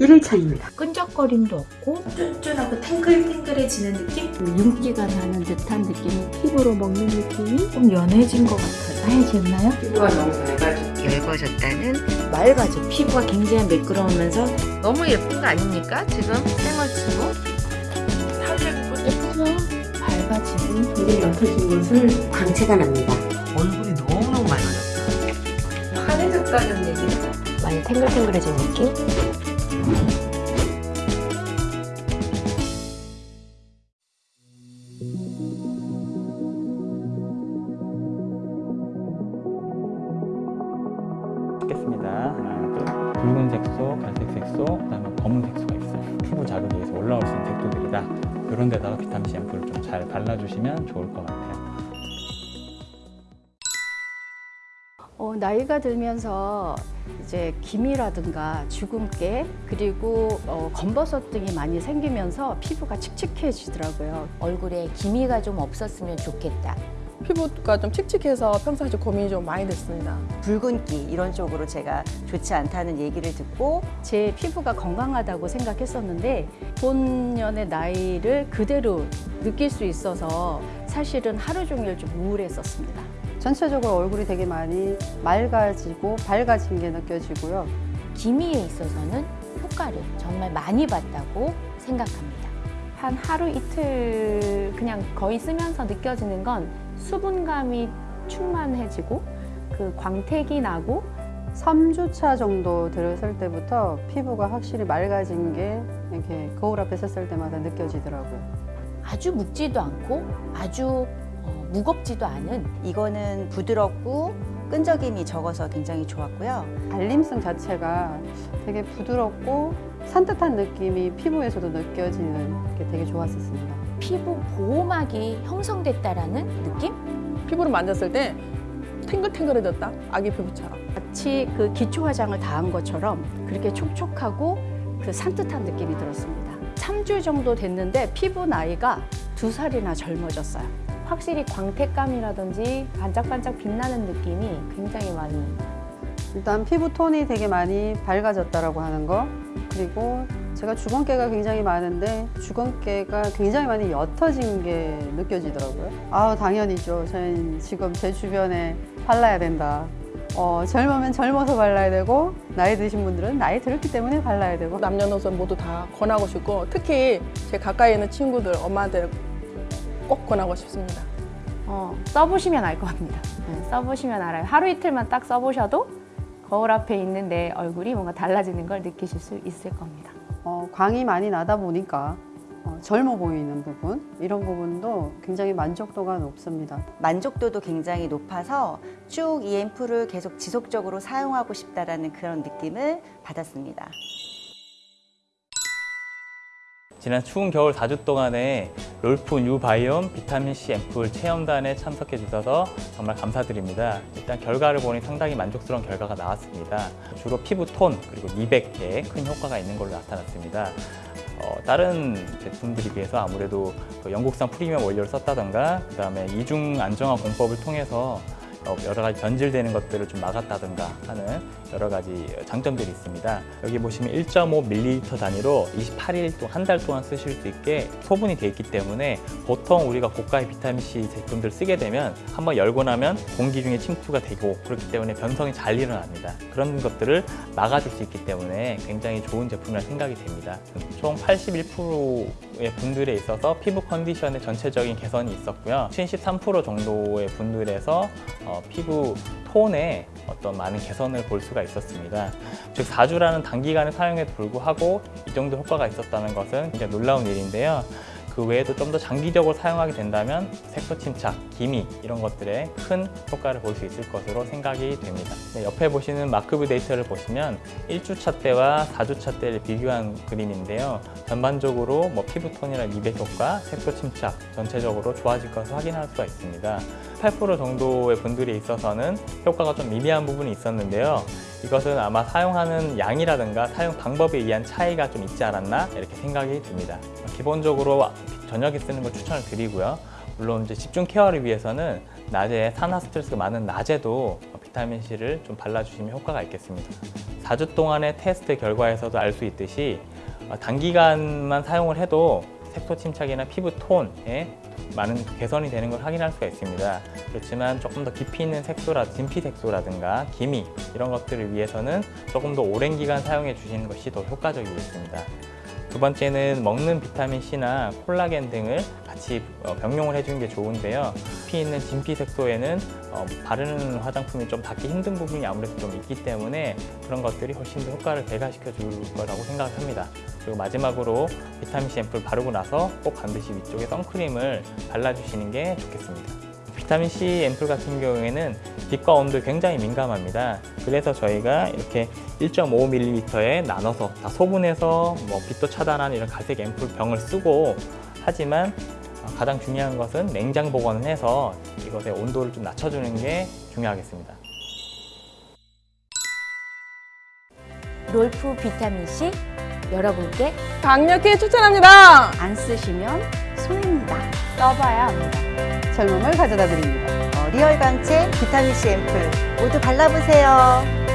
1일차입니다. 끈적거림도 없고 쫀쫀하고 탱글탱글해지는 느낌? 윤기가 나는 듯한 느낌이 피부로 먹는 느낌이 좀 연해진 것 같아요. 하얘졌나요? 피부가 너무 얇아졌죠. 얇아졌다는 맑아져. 피부가 굉장히 매끄러우면서 너무 예쁜 거 아닙니까? 지금 생얼치고 예쁘죠? 밝아지고 되게 옅어진 것을 광채가 납니다. 얼굴이 너무너무 맑아졌다. 환해졌다는 얘기 많이 탱글탱글해진 느낌? 찍겠습니다. 하나, 둘. 붉은 색소, 갈색 색소, 그다음에 검은 색소가 있어요. 피부 자극에 의해서 올라올 수 있는 색소들이다. 이런 데다가 비타민C 앰플을 좀 잘 발라주시면 좋을 것 같아요. 나이가 들면서 이제 기미라든가 주근깨 그리고 어, 검버섯 등이 많이 생기면서 피부가 칙칙해지더라고요. 얼굴에 기미가 좀 없었으면 좋겠다. 피부가 좀 칙칙해서 평상시 고민이 좀 많이 됐습니다. 붉은기 이런 쪽으로 제가 좋지 않다는 얘기를 듣고 제 피부가 건강하다고 생각했었는데 본연의 나이를 그대로 느낄 수 있어서 사실은 하루 종일 좀 우울했었습니다. 전체적으로 얼굴이 되게 많이 맑아지고 밝아진 게 느껴지고요. 기미에 있어서는 효과를 정말 많이 봤다고 생각합니다. 한 하루 이틀 그냥 거의 쓰면서 느껴지는 건 수분감이 충만해지고 그 광택이 나고 3주차 정도 들었을 때부터 피부가 확실히 맑아진 게 이렇게 거울 앞에 섰을 때마다 느껴지더라고요. 아주 묵지도 않고 아주 어, 무겁지도 않은 이거는 부드럽고 끈적임이 적어서 굉장히 좋았고요. 발림성 자체가 되게 부드럽고 산뜻한 느낌이 피부에서도 느껴지는 게 되게 좋았었습니다. 피부 보호막이 형성됐다라는 느낌? 피부를 만졌을 때 탱글탱글해졌다. 아기 피부처럼. 마치 그 기초 화장을 다 한 것처럼 그렇게 촉촉하고 그 산뜻한 느낌이 들었습니다. 3주 정도 됐는데 피부 나이가 두 살이나 젊어졌어요. 확실히 광택감이라든지 반짝반짝 빛나는 느낌이 굉장히 많이 일단 피부 톤이 되게 많이 밝아졌다라고 하는 거 그리고 제가 주근깨가 굉장히 많은데 주근깨가 굉장히 많이 옅어진 게 느껴지더라고요. 아 당연히죠. 저는 지금 제 주변에 발라야 된다. 어, 젊으면 젊어서 발라야 되고 나이 드신 분들은 나이 들었기 때문에 발라야 되고 남녀노소 모두 다 권하고 싶고 특히 제 가까이 있는 친구들, 엄마한테 꼭 권하고 싶습니다. 어, 써보시면 알 겁니다. 네, 써보시면 알아요. 하루 이틀만 딱 써보셔도 거울 앞에 있는 내 얼굴이 뭔가 달라지는 걸 느끼실 수 있을 겁니다. 어, 광이 많이 나다 보니까 어, 젊어 보이는 부분 이런 부분도 굉장히 만족도가 높습니다. 만족도도 굉장히 높아서 쭉 이 앰플을 계속 지속적으로 사용하고 싶다라는 그런 느낌을 받았습니다. 지난 추운 겨울 4주 동안에 롤프 뉴바이옴 비타민C 앰플 체험단에 참석해 주셔서 정말 감사드립니다. 일단 결과를 보니 상당히 만족스러운 결과가 나왔습니다. 주로 피부 톤 그리고 미백에 큰 효과가 있는 걸로 나타났습니다. 어, 다른 제품들에 비해서 아무래도 그 영국산 프리미엄 원료를 썼다던가 그 다음에 이중 안정화 공법을 통해서 어, 여러 가지 변질되는 것들을 좀 막았다든가 하는 여러 가지 장점들이 있습니다. 여기 보시면 1.5ml 단위로 28일 동안 한 달 동안 쓰실 수 있게 소분이 되어 있기 때문에 보통 우리가 고가의 비타민C 제품들 쓰게 되면 한번 열고 나면 공기 중에 침투가 되고 그렇기 때문에 변성이 잘 일어납니다. 그런 것들을 막아줄 수 있기 때문에 굉장히 좋은 제품이라 생각이 됩니다. 총 81%의 분들에 있어서 피부 컨디션의 전체적인 개선이 있었고요. 73% 정도의 분들에서 어, 피부 톤에 어떤 많은 개선을 볼 수가 있었습니다. 즉 4주라는 단기간의 사용에도 불구하고 이 정도 효과가 있었다는 것은 굉장히 놀라운 일인데요. 그 외에도 좀 더 장기적으로 사용하게 된다면 색소 침착, 기미 이런 것들에 큰 효과를 볼 수 있을 것으로 생각이 됩니다. 네, 옆에 보시는 마크뷰 데이터를 보시면 1주차 때와 4주차 때를 비교한 그림인데요. 전반적으로 뭐 피부톤이나 미백 효과, 색소 침착 전체적으로 좋아질 것을 확인할 수가 있습니다. 8% 정도의 분들이 있어서는 효과가 좀 미미한 부분이 있었는데요. 이것은 아마 사용하는 양이라든가 사용 방법에 의한 차이가 좀 있지 않았나 이렇게 생각이 듭니다. 기본적으로 저녁에 쓰는 걸 추천을 드리고요. 물론 이제 집중 케어를 위해서는 낮에 산화 스트레스가 많은 낮에도 비타민 C를 좀 발라주시면 효과가 있겠습니다. 4주 동안의 테스트 결과에서도 알 수 있듯이 어, 단기간만 사용을 해도 색소 침착이나 피부 톤에 많은 개선이 되는 걸 확인할 수가 있습니다. 그렇지만 조금 더 깊이 있는 색소라, 진피 색소라든가 기미 이런 것들을 위해서는 조금 더 오랜 기간 사용해 주시는 것이 더 효과적이겠습니다. 두 번째는 먹는 비타민 C나 콜라겐 등을 같이 어, 병용을 해주는 게 좋은데요. 피 있는 진피 색소에는 어, 바르는 화장품이 좀 닿기 힘든 부분이 아무래도 좀 있기 때문에 그런 것들이 훨씬 더 효과를 배가시켜 줄 거라고 생각을 합니다. 그리고 마지막으로 비타민 C 앰플 바르고 나서 꼭 반드시 위쪽에 선크림을 발라주시는 게 좋겠습니다. 비타민 C 앰플 같은 경우에는 빛과 온도에 굉장히 민감합니다. 그래서 저희가 이렇게 1.5ml에 나눠서 다 소분해서 뭐 빛도 차단하는 이런 갈색 앰플 병을 쓰고 하지만 가장 중요한 것은 냉장 보관을 해서 이것의 온도를 좀 낮춰주는 게 중요하겠습니다. 롤프 비타민C 여러분께 강력히 추천합니다. 안 쓰시면 손해입니다. 써봐야 합니다. 젊음을 가져다 드립니다. 어, 리얼 광채 비타민 C 앰플 모두 발라보세요.